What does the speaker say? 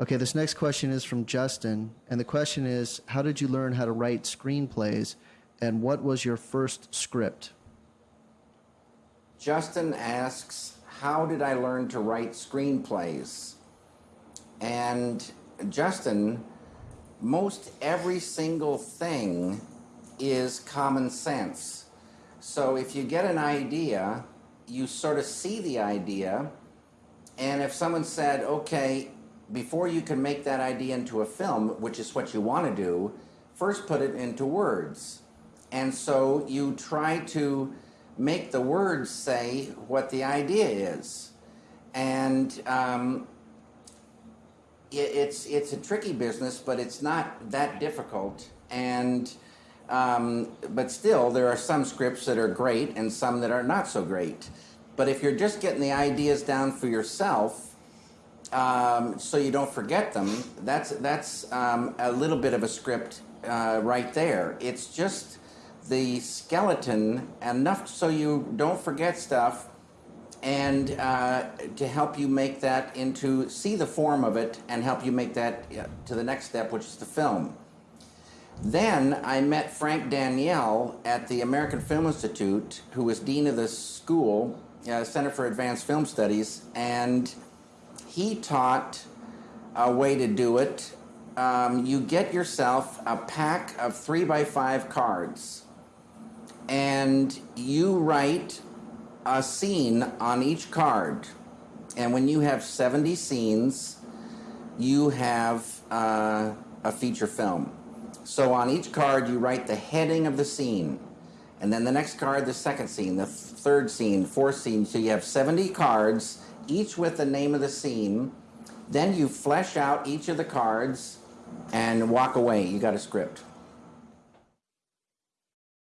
Okay, this next question is from Justin, and the question is How did you learn how to write screenplays, and what was your first script? Justin asks, How did I learn to write screenplays? And Justin, most every single thing is common sense. So if you get an idea, you sort of see the idea, and if someone said, okay, before you can make that idea into a film, which is what you want to do, first put it into words. And so you try to make the words say what the idea is. And um, it, it's, it's a tricky business, but it's not that difficult. And um, but still, there are some scripts that are great and some that are not so great. But if you're just getting the ideas down for yourself, um, so you don't forget them, that's, that's um, a little bit of a script uh, right there. It's just the skeleton enough so you don't forget stuff and uh, to help you make that into, see the form of it and help you make that to the next step, which is the film. Then I met Frank Daniel at the American Film Institute, who was dean of the school, uh, Center for Advanced Film Studies, and he taught a way to do it. Um, you get yourself a pack of three by five cards, and you write a scene on each card. And when you have 70 scenes, you have uh, a feature film. So on each card, you write the heading of the scene. And then the next card, the second scene, the third scene, fourth scene. So you have 70 cards, each with the name of the scene. Then you flesh out each of the cards and walk away. You got a script.